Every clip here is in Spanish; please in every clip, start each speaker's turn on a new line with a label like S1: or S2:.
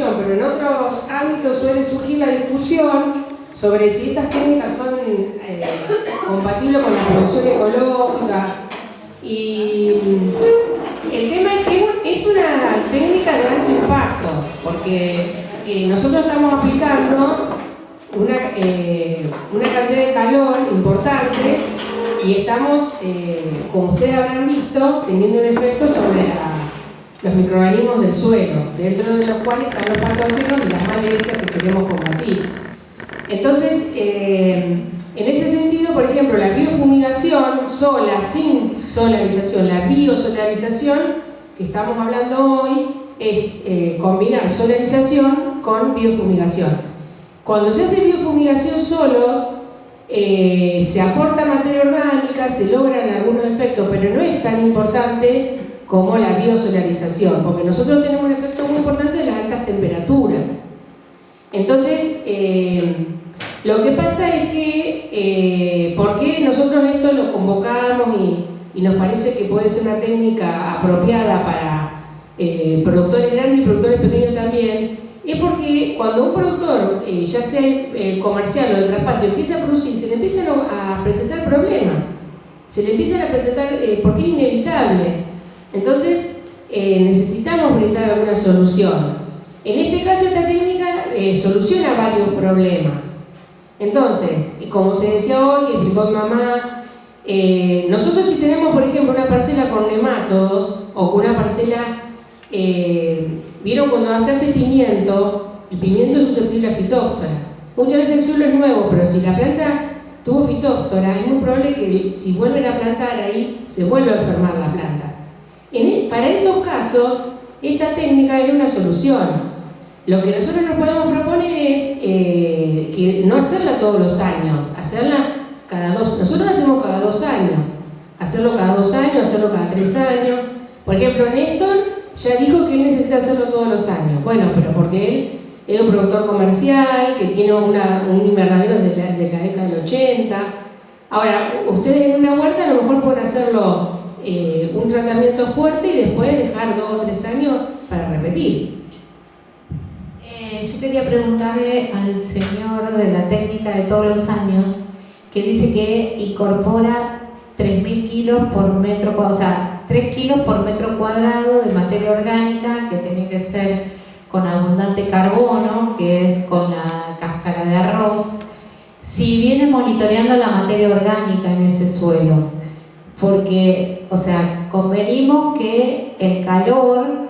S1: pero en otros ámbitos suele surgir la discusión sobre si estas técnicas son eh, compatibles con la producción ecológica. Y el tema es que es una técnica de alto impacto, porque eh, nosotros estamos aplicando una, eh, una cantidad de calor importante y estamos, como ustedes habrán visto, teniendo un efecto sobre los microorganismos del suelo, dentro de los cuales están los patógenos y las malezas que queremos combatir. Entonces, eh, en ese sentido, por ejemplo, la biofumigación sola, sin solarización, la biosolarización que estamos hablando hoy es eh, combinar solarización con biofumigación. Cuando se hace biofumigación solo, eh, se aporta materia orgánica, se logran algunos efectos, pero no es tan importante como la biosolarización, porque nosotros tenemos un efecto muy importante de las altas temperaturas. Entonces, lo que pasa es que, eh, ¿por qué nosotros esto lo convocamos y, nos parece que puede ser una técnica apropiada para eh, productores grandes y productores pequeños también? Es porque cuando un productor, eh, ya sea comercial o de traspatio, empieza a producir, se le empiezan a presentar problemas. Se le empiezan a presentar, porque es inevitable. Entonces, necesitamos brindar alguna solución. En este caso, esta técnica soluciona varios problemas. Entonces, como se decía hoy, explicó mi mamá, eh, nosotros si tenemos, por ejemplo, una parcela con nematodos o una parcela, eh, vieron cuando se hace pimiento, el pimiento es susceptible a fitóftora. Muchas veces el suelo es nuevo, pero si la planta tuvo fitóftora, es muy probable que si vuelven a plantar ahí, se vuelva a enfermar la planta. E, para esos casos, esta técnica es una solución. Lo que nosotros nos podemos proponer es eh, que no hacerla todos los años, hacerla cada dos, nosotros la hacemos cada dos años, hacerlo cada dos años, hacerlo cada tres años. Por ejemplo, Néstor ya dijo que él necesita hacerlo todos los años. Bueno, pero porque él es un productor comercial, que tiene un invernadero de la, de la década del 80. Ahora, ustedes en una huerta a lo mejor pueden hacerlo eh, un tratamiento fuerte y después dejar dos o tres años para repetir.
S2: Yo quería preguntarle al señor de la técnica de todos los años, que dice que incorpora 3.000 kilos por metro cuadrado, o sea, 3 kilos por metro cuadrado de materia orgánica, que tiene que ser con abundante carbono, que es con la cáscara de arroz, si viene monitoreando la materia orgánica en ese suelo, porque, o sea, convenimos que el calor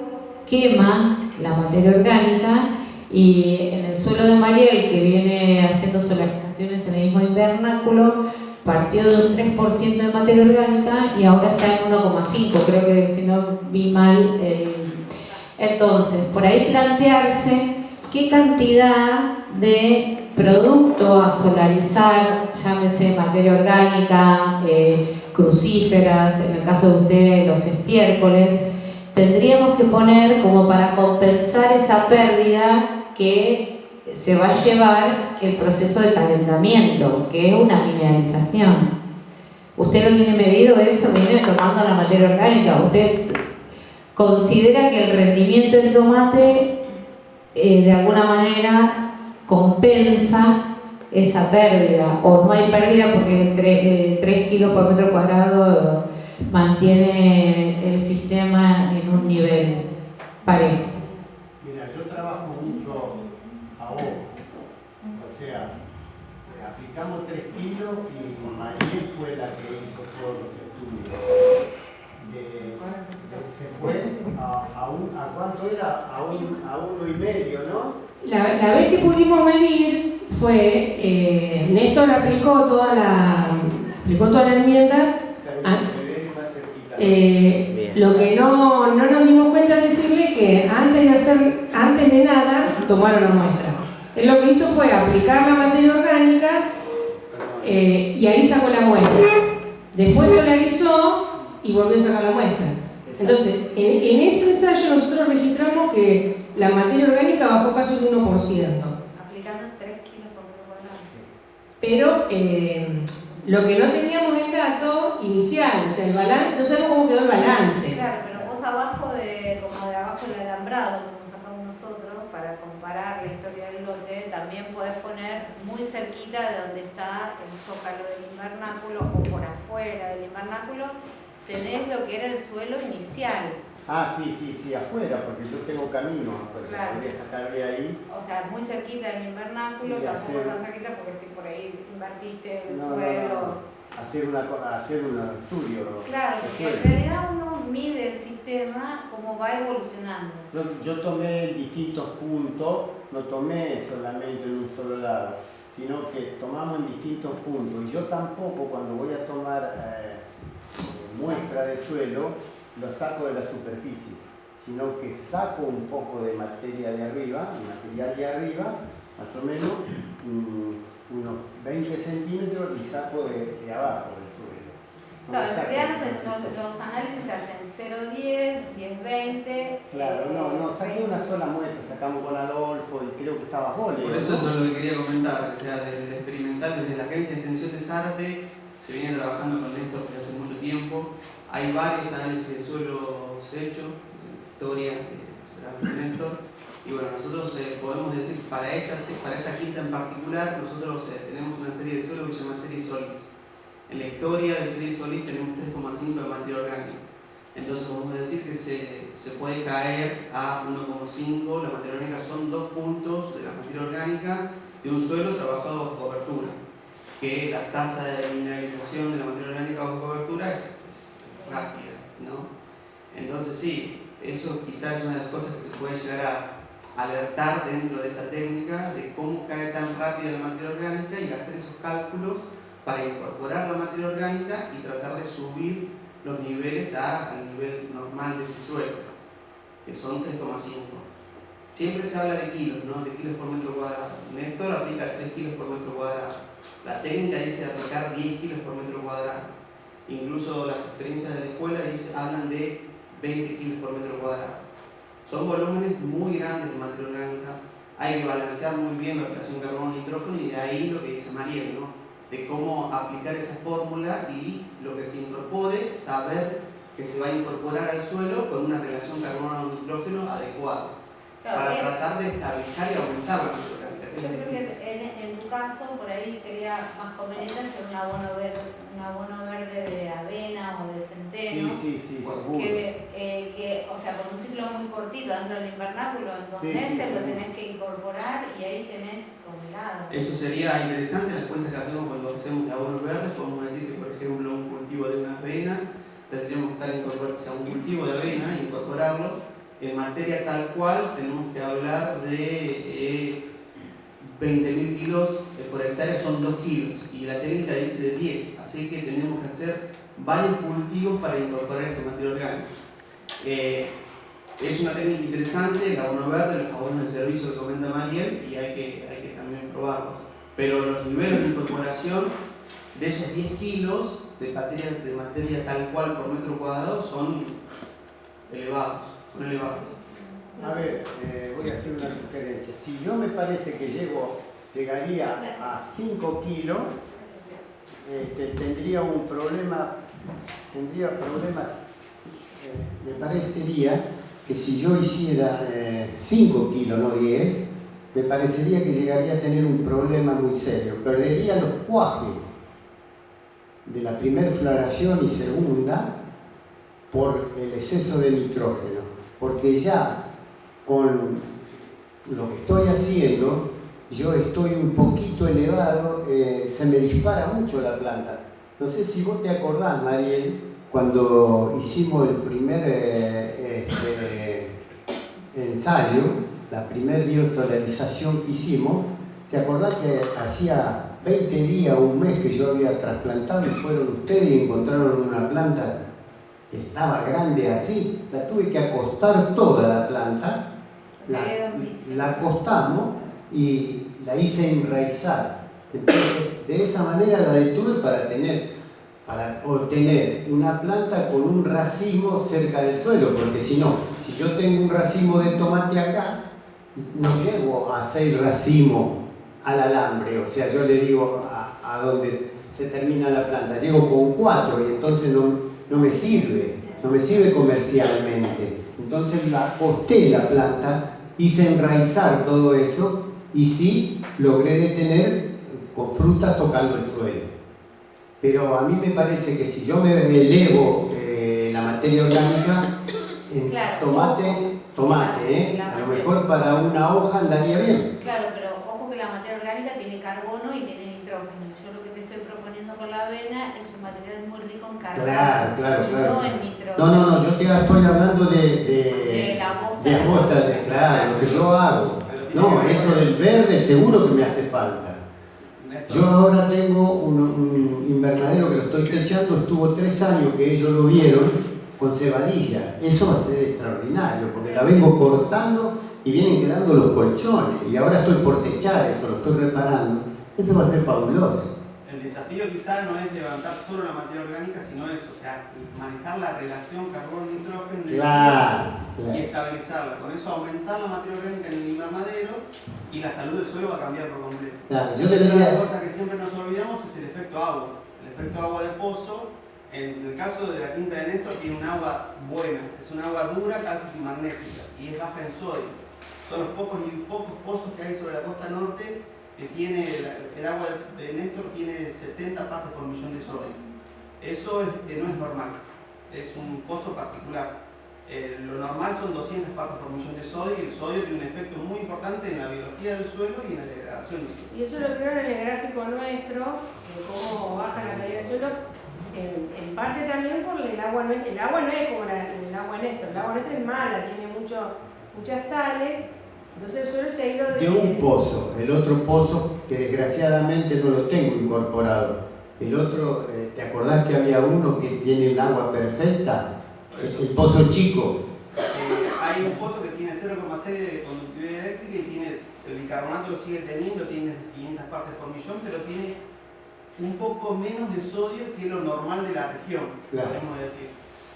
S2: quema la materia orgánica y en el suelo de Mariel, que viene haciendo solarizaciones en el mismo invernáculo, partió de un 3% de materia orgánica y ahora está en 1,5%, creo que si no vi mal. Entonces, por ahí plantearse qué cantidad de producto a solarizar, llámese materia orgánica, eh, crucíferas, en el caso de ustedes los estiércoles, tendríamos que poner como para compensar esa pérdida que se va a llevar el proceso de calentamiento, que es una mineralización. ¿Usted lo tiene medido eso? ¿Viene tomando la materia orgánica? ¿Usted considera que el rendimiento del tomate eh, de alguna manera compensa esa pérdida? ¿O no hay pérdida porque 3, eh, kilos por metro cuadrado mantiene el sistema en un nivel parejo?
S3: aplicamos 3 kilos y Mariel fue la que hizo todos los estudios. se fue a, ¿a, cuánto era? A, a uno y medio, ¿no?
S1: La, vez que pudimos medir fue, eh, Néstor aplicó toda la, aplicó toda la enmienda. Ah, eh, lo que no, no, nos dimos cuenta es decirle que antes de hacer, antes de nada, tomaron la muestra. Él lo que hizo fue aplicar la materia orgánica eh, y ahí sacó la muestra. Después solarizó y volvió a sacar la muestra. Entonces, en, ese ensayo nosotros registramos que la materia orgánica bajó casi un 1%.
S2: Aplicando 3 kilos por
S1: Pero eh, lo que no teníamos el dato inicial, o sea, el balance, no sabemos cómo quedó el balance.
S4: Claro, pero vos abajo de, como de abajo del alambrado, como sacamos nosotros, para comparar la historia del lote, también podés poner muy cerquita de donde está el zócalo del invernáculo o por afuera del invernáculo, tenés lo que era el suelo inicial.
S3: Ah, sí, sí, sí, afuera, porque yo tengo camino, porque
S4: Claro.
S3: voy a sacar de ahí.
S4: O sea, muy cerquita del invernáculo, tampoco
S3: hacer-
S4: tan cerquita porque si por ahí invertiste el
S3: No,
S4: suelo.
S3: no. Hacer, una, hacer un estudio.
S4: Claro, porque en realidad uno mide el sistema como va evolucionando.
S3: Yo, yo tomé distintos puntos, no tomé solamente en un solo lado, sino que tomamos en distintos puntos. Y yo tampoco cuando voy a tomar eh, muestra de suelo, lo saco de la superficie, sino que saco un poco de materia de arriba, de material de arriba, más o menos mm, unos 20 centímetros y saco de, de abajo del suelo. No
S4: Claro, en realidad los, análisis se hacen 0,10, 10,20.
S3: Claro, no, no, saqué una sola muestra, sacamos con Adolfo y creo que estaba Jole.
S5: Por eso
S3: ¿no?
S5: eso es lo que quería comentar, o sea, desde el experimental, desde la Agencia de Extensión de Sarte, se viene trabajando con Néstor desde hace mucho tiempo. Hay varios análisis de suelos hechos, Victoria, que será con Néstor. Y bueno, nosotros eh, podemos decir, para esa, para esa quinta en particular, nosotros eh, tenemos una serie de suelos que se llama serie Solis. En la historia de serie Solis tenemos 3,5 de materia orgánica. Entonces podemos decir que se, se puede caer a 1,5. La materia orgánica son dos puntos de la materia orgánica de un suelo trabajado bajo cobertura. Que la tasa de mineralización de la materia orgánica bajo cobertura es, rápida, ¿no? Entonces sí, eso quizás es una de las cosas que se puede llegar a alertar dentro de esta técnica de cómo cae tan rápida la materia orgánica y hacer esos cálculos para incorporar la materia orgánica y tratar de subir los niveles a- al nivel normal de ese suelo, que son 3,5. Siempre se habla de kilos, ¿no? De kilos por metro cuadrado. Néstor aplica 3 kilos por metro cuadrado. La técnica dice aplicar 10 kilos por metro cuadrado. Incluso las experiencias de la escuela dice, hablan de 20 kilos por metro cuadrado. Son volúmenes muy grandes de materia orgánica. Hay que balancear muy bien la relación carbono-nitrógeno y de ahí lo que dice Mariel, ¿no? De cómo aplicar esa fórmula y lo que se incorpore, saber que se va a incorporar al suelo con una relación carbono-nitrógeno adecuada
S4: Claro,
S5: para tratar de estabilizar y aumentar la orgánica.
S4: Yo creo que en, en tu caso, por ahí sería más conveniente hacer un abono verde, un abono verde de avena o de centeno.
S3: Sí, sí, sí.
S4: Que, eh, que, o sea, con un ciclo muy cortito dentro del invernáculo, en dos
S3: Sí, sí,
S4: meses lo tenés que incorporar y ahí tenés toneladas.
S5: Eso sería interesante, las cuentas que hacemos cuando hacemos de abonos verdes, podemos decir que por ejemplo un cultivo de una avena, tendríamos que estar incorporando, o sea, un cultivo de avena, incorporarlo, en materia tal cual tenemos que hablar de eh, 20.000 kilos eh, por hectárea, son 2 kilos, y la técnica dice de 10, así que tenemos que hacer varios cultivos para incorporar esa materia orgánica. Eh, es una técnica interesante, el abono verde, los abonos de servicio que comenta Mariel, y hay que, hay que también probarlos. Pero los niveles de incorporación de esos 10 kilos de materia, de materia tal cual por metro cuadrado son elevados,
S3: A ver, eh, voy a hacer una sugerencia. Si yo me parece que llego, llegaría a 5 kilos, este, tendría un problema, tendría problemas, eh, me parecería que si yo hiciera 5 kilos, no 10, me parecería que llegaría a tener un problema muy serio. Perdería los cuajes de la primer floración y segunda por el exceso de nitrógeno, porque ya con lo que estoy haciendo, yo estoy un poquito elevado, eh, se me dispara mucho la planta. No sé si vos te acordás, Mariel, cuando hicimos el primer eh, este, ensayo, la primer biosolarización que hicimos, ¿te acordás que hacía 20 días, un mes que yo había trasplantado y fueron ustedes y encontraron una planta estaba grande así? La tuve que acostar toda la planta, la, la acostamos y la hice enraizar. Entonces, de esa manera la detuve para tener para obtener una planta con un racimo cerca del suelo, porque si no, si yo tengo un racimo de tomate acá, no llego a seis racimos al alambre, o sea, yo le digo a, a donde se termina la planta, llego con cuatro y entonces no, no me sirve, no me sirve comercialmente. Entonces la acosté la planta hice enraizar todo eso y sí logré detener con frutas tocando el suelo. Pero a mí me parece que si yo me elevo eh, la materia orgánica, en
S4: Claro.
S3: tomate, tomate, ¿eh? A lo mejor para una hoja andaría bien.
S4: Claro, pero ojo que la materia orgánica tiene carbono y tiene nitrógeno. Yo lo que te estoy proponiendo con la avena es un material muy rico en carbono.
S3: Claro, claro, claro.
S4: No en nitrógeno.
S3: No, no, no, yo te estoy hablando de, de,
S4: De la bosta.
S3: de bosta, de- claro, lo que yo hago. No, eso del verde seguro que me hace falta. Yo ahora tengo un, un invernadero que lo estoy techando, estuvo tres años que ellos lo vieron con cebadilla. Eso va a ser extraordinario, porque la vengo cortando y vienen quedando los colchones. Y ahora estoy por techar eso, lo estoy reparando. Eso va a ser fabuloso.
S5: Desafío quizá no es levantar solo la materia orgánica, sino eso, o sea, manejar la relación carbono-nitrógeno en el
S3: Claro,
S5: y estabilizarla. Con eso aumentar la materia orgánica en el invernadero y la salud del suelo va a cambiar por completo.
S3: Claro, yo
S5: Otra
S3: debería...
S5: cosa que siempre nos olvidamos es el efecto agua. El efecto agua de pozo, en el caso de la quinta de Néstor, tiene un agua buena, es un agua dura, cálcica y magnética, y es baja en sodio. Son los pocos, pocos pozos que hay sobre la costa norte que tiene, el, agua de, Néstor tiene 70 partes por millón de sodio. Eso no es normal, es un pozo particular. Eh, lo normal son 200 partes por millón de sodio y el sodio tiene un efecto muy importante en la biología del suelo y en la degradación del suelo.
S1: Y eso lo vieron en el gráfico nuestro, de cómo baja la calidad del suelo, en, parte también por el agua, no es, el agua no es como el agua Néstor, el agua Néstor es mala, tiene mucho, muchas sales, entonces el suelo se ha ido de...
S3: de un pozo, el otro pozo que desgraciadamente no lo tengo incorporado. El otro, eh, ¿te acordás que había uno que tiene un agua perfecta? El,
S5: eso,
S3: el pozo chico.
S5: eh, hay un pozo que tiene 0,6 de conductividad eléctrica y tiene, el bicarbonato lo sigue teniendo, tiene 500 partes por millón, pero tiene un poco menos de sodio que lo normal de la región,
S3: Claro.
S5: podemos decir.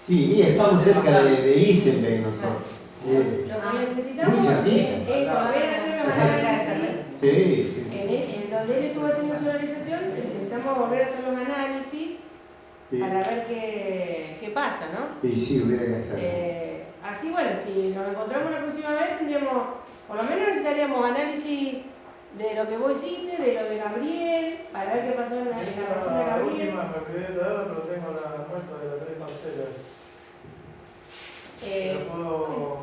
S3: Sí, y estamos cerca de, de Isenberg nosotros. Eh,
S1: Lo que necesitamos
S3: Muy
S1: es,
S3: cerquita.
S1: es volver a hacer los análisis.
S3: sí, sí.
S1: En, el- en donde él estuvo haciendo su analización, necesitamos volver a hacer los análisis
S3: Sí,
S1: para ver qué, qué pasa, ¿no?
S3: sí, sí, hubiera que hacerlo.
S1: Eh, así, bueno, si nos encontramos la próxima vez, tendríamos, por lo menos necesitaríamos análisis de lo que vos hiciste, de lo de Gabriel, para ver qué pasó en la, en la vecina de
S6: La
S1: Gabriel.
S6: última me olvidé de pero tengo la muestra de las tres parcelas.
S1: Eh,
S6: ¿La puedo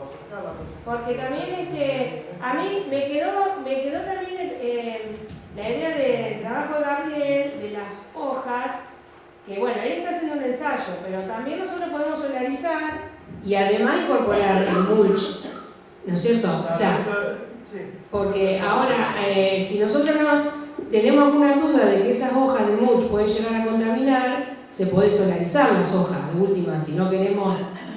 S1: porque también este, a mí me quedó, me quedó también eh, la idea del trabajo de Gabriel, de las hojas, que bueno, él está haciendo un ensayo, pero también nosotros podemos solarizar y además incorporar el mulch, ¿no es cierto? O sea. Porque ahora, eh, si nosotros no tenemos alguna duda de que esas hojas de mulch pueden llegar a contaminar, se puede solarizar las hojas, de última, si no queremos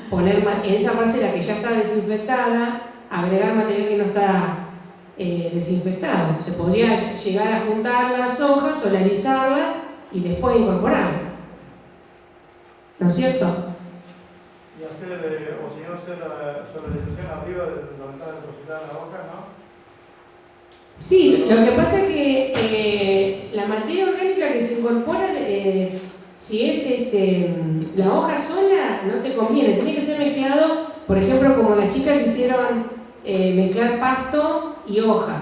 S1: poner en esa parcela que ya está desinfectada, agregar material que no está eh, desinfectado. Se podría llegar a juntar las hojas, solarizarlas y después incorporarlas. ¿No es cierto?
S6: Y hacer, eh, o si no, hacer la solarización arriba de donde está depositada la hoja, ¿no?
S1: Sí, lo que pasa es que eh, la materia orgánica que se incorpora, eh, si es este, la hoja sola, no te conviene. Tiene que ser mezclado, por ejemplo, como las chicas que hicieron eh, mezclar pasto y hojas.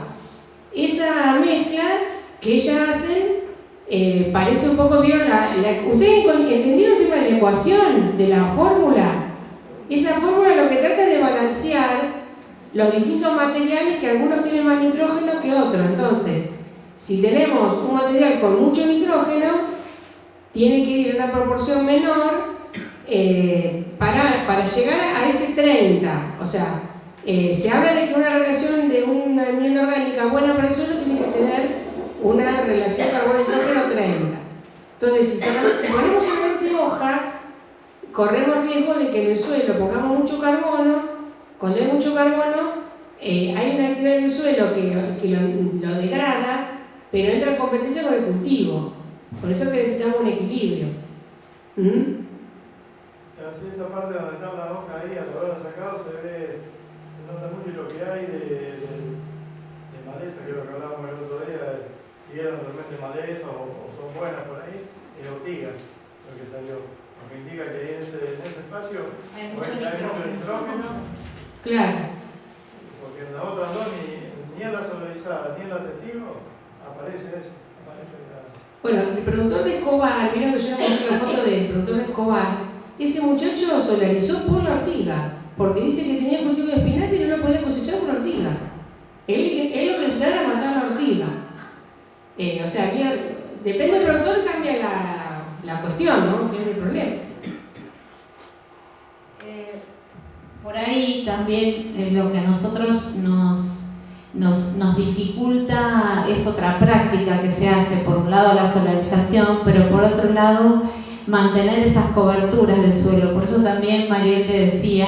S1: Esa mezcla que ellas hacen eh, parece un poco, ¿vieron? La, la- ¿Ustedes entendieron el tema de la ecuación, de la fórmula? Esa fórmula lo que trata es de balancear los distintos materiales que algunos tienen más nitrógeno que otros. Entonces, si tenemos un material con mucho nitrógeno, tiene que ir en una proporción menor eh, para, para llegar a ese 30. O sea, eh, se habla de que una relación de una enmienda orgánica buena para el suelo tiene que tener una relación carbono-nitrógeno 30. Entonces, si, si ponemos solamente hojas, corremos riesgo de que en el suelo pongamos mucho carbono cuando hay mucho carbono, eh, hay una actividad del suelo que, que lo degrada, pero entra en competencia con el cultivo. Por eso es que necesitamos un equilibrio. ¿Mm?
S6: Pero si esa parte donde está la hoja ahí, a al haberla sacado, se ve, se nota mucho lo que hay de, de, maleza, que lo que hablábamos el otro día, si eran realmente maleza o, son buenas por ahí, es ortiga lo que salió. Lo que indica que en ese, en ese espacio
S4: hay mucho
S6: nitrógeno. Claro. Porque
S4: en
S6: las
S1: otras
S6: dos, ni, ni en la solarizada, ni en la testigo, aparece eso otra
S1: productor de Escobar, miren que yo le mostré la foto del productor de Escobar, ese muchacho solarizó por la ortiga, porque dice que tenía cultivo de espinaca y no podía cosechar por la ortiga. Él, él lo necesitaba era matar la ortiga. Eh, o sea, mira, depende del productor, cambia la, la cuestión, ¿no? Que es el problema.
S2: Eh, por ahí también eh, lo que a nosotros nos, nos, dificulta es otra práctica que se hace, por un lado la solarización, pero por otro lado mantener esas coberturas del suelo. Por eso también Mariel te decía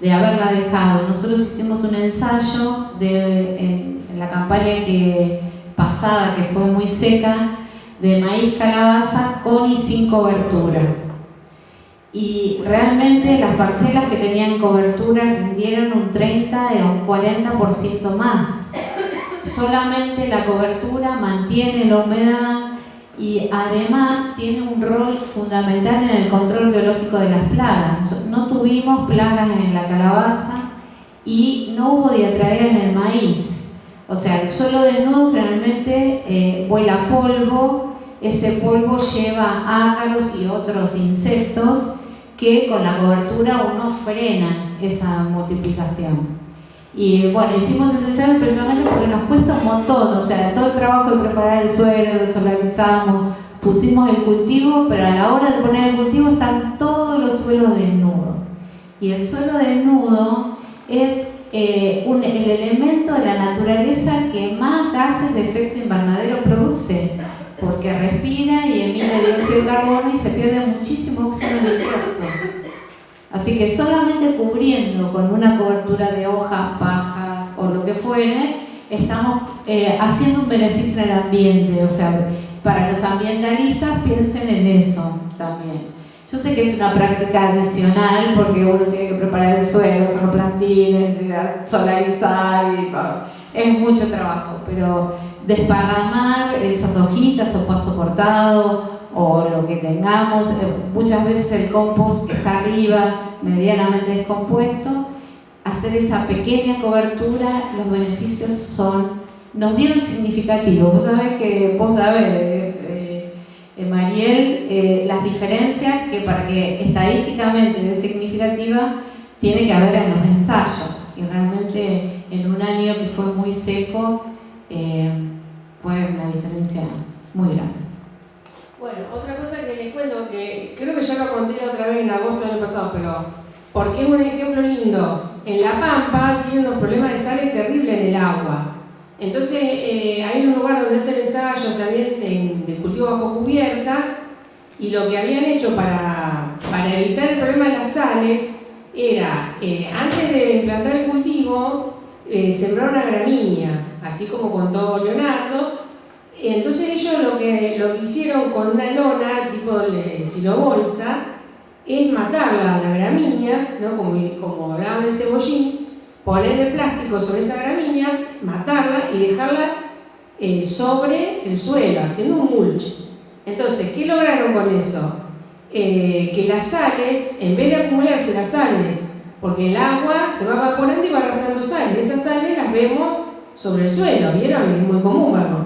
S2: de haberla dejado. Nosotros hicimos un ensayo en, en la campaña que, pasada, que fue muy seca, de maíz calabaza con y sin coberturas y realmente las parcelas que tenían cobertura rindieron un 30 o un 40% más. Solamente la cobertura mantiene la humedad y además tiene un rol fundamental en el control biológico de las plagas. No tuvimos plagas en la calabaza y no hubo diatraea en el maíz. O sea, el suelo desnudo generalmente eh, vuela polvo, ese polvo lleva ácaros y otros insectos que con la cobertura uno frena esa multiplicación. Y bueno, hicimos ese ensayo precisamente porque nos cuesta un montón, o sea, todo el trabajo de preparar el suelo, lo solarizamos, pusimos el cultivo, pero a la hora de poner el cultivo están todos los suelos desnudos. Y el suelo desnudo es eh, el elemento de la naturaleza que más gases de efecto invernadero produce porque respira y emite dióxido de carbono y se pierde muchísimo oxígeno nitroso. Así que solamente cubriendo con una cobertura de hojas, pajas o lo que fuere, estamos eh, haciendo un beneficio en el ambiente. O sea, para los ambientalistas piensen en eso también. Yo sé que es una práctica adicional porque uno tiene que preparar el suelo, los plantines, solarizar y es mucho trabajo, pero desparramar esas hojitas o pasto cortado o lo que tengamos, eh, muchas veces el compost está arriba, medianamente descompuesto, hacer esa pequeña cobertura, los beneficios son, nos dieron significativos. Vos sabés que, vos sabés, eh, eh, Mariel, las diferencias que para que estadísticamente sea significativa tiene que haber en los ensayos. Y realmente en un año que fue muy seco, fue una diferencia muy grande.
S1: Bueno, otra cosa que les cuento, que creo que ya lo conté otra vez en agosto del año pasado, pero porque es un ejemplo lindo. En La Pampa tienen unos problemas de sales terribles en el agua. Entonces eh, hay un lugar donde hacer ensayos también de, cultivo bajo cubierta y lo que habían hecho para, para evitar el problema de las sales era, eh, antes de implantar el cultivo, eh, sembrar una gramínea así como contó Leonardo. Entonces ellos lo que, lo que hicieron con una lona tipo silobolsa es matarla la gramínea, ¿no? como, como hablaban de cebollín, poner el plástico sobre esa gramínea, matarla y dejarla eh, sobre el suelo, haciendo un mulch. Entonces, ¿qué lograron con eso? Eh, que las sales, en vez de acumularse las sales, porque el agua se va evaporando y va arrastrando sales, esas sales las vemos sobre el suelo, ¿vieron? Es muy común verlo.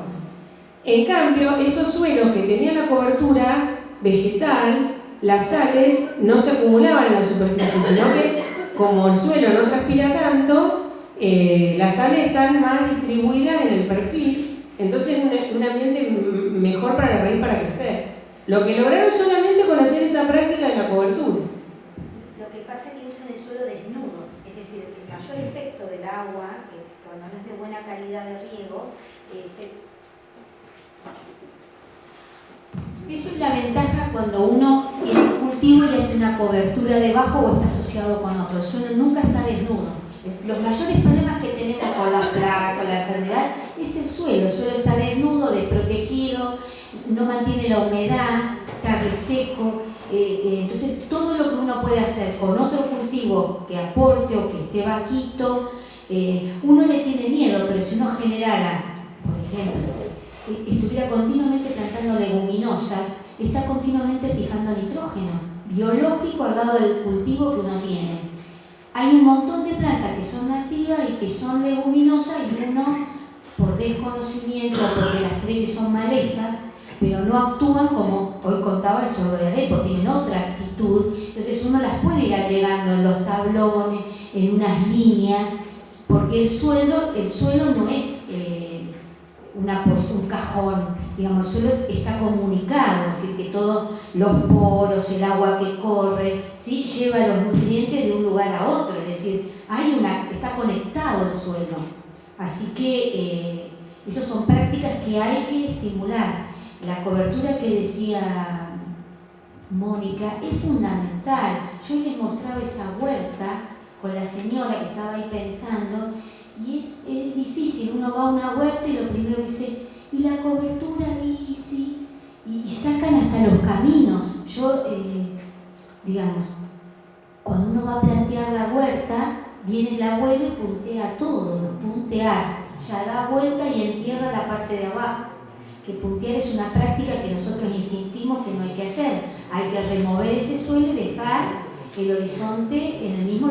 S1: En cambio, esos suelos que tenían la cobertura vegetal, las sales no se acumulaban en la superficie, sino que como el suelo no transpira tanto, eh, las sales están más distribuidas en el perfil, entonces es un, ambiente mejor para la raíz para crecer. Lo que lograron solamente con hacer esa práctica de la cobertura.
S7: Lo que pasa es que usan el suelo desnudo, es decir, el mayor efecto del agua cuando no es de buena calidad de riego, eh, Eso es la ventaja cuando uno tiene un cultivo y hace una cobertura debajo o está asociado con otro. El suelo nunca está desnudo. Los mayores problemas que tenemos con la plaga, con la enfermedad, es el suelo. El suelo está desnudo, desprotegido, no mantiene la humedad, está reseco. Eh, eh, entonces, todo lo que uno puede hacer con otro cultivo que aporte o que esté bajito, eh, uno le tiene miedo, pero si uno generara, por ejemplo, estuviera continuamente plantando leguminosas, está continuamente fijando nitrógeno biológico al lado del cultivo que uno tiene. Hay un montón de plantas que son nativas y que son leguminosas y uno, por desconocimiento, porque las cree que son malezas, pero no actúan como hoy contaba el sordo de Alepo, tienen otra actitud. Entonces uno las puede ir agregando en los tablones, en unas líneas, porque el suelo, el suelo no es eh, una, un cajón, digamos, el suelo está comunicado, es decir, que todos los poros, el agua que corre, ¿sí? lleva los nutrientes de un lugar a otro, es decir, hay una, está conectado el suelo. Así que eh, esas son prácticas que hay que estimular. La cobertura que decía Mónica es fundamental. Yo les mostraba esa huerta con la señora que estaba ahí pensando y es, difícil. Uno va a una huerta y lo primero dice, ¿y la cobertura? Y sí, y, sacan hasta los caminos. Yo, eh, digamos, cuando uno va a plantear la huerta, viene el abuelo y puntea todo, puntear, ya da vuelta y entierra la parte de abajo. Que puntear es una práctica que nosotros insistimos que no hay que hacer. Hay que remover ese suelo y dejar el horizonte en el mismo lugar.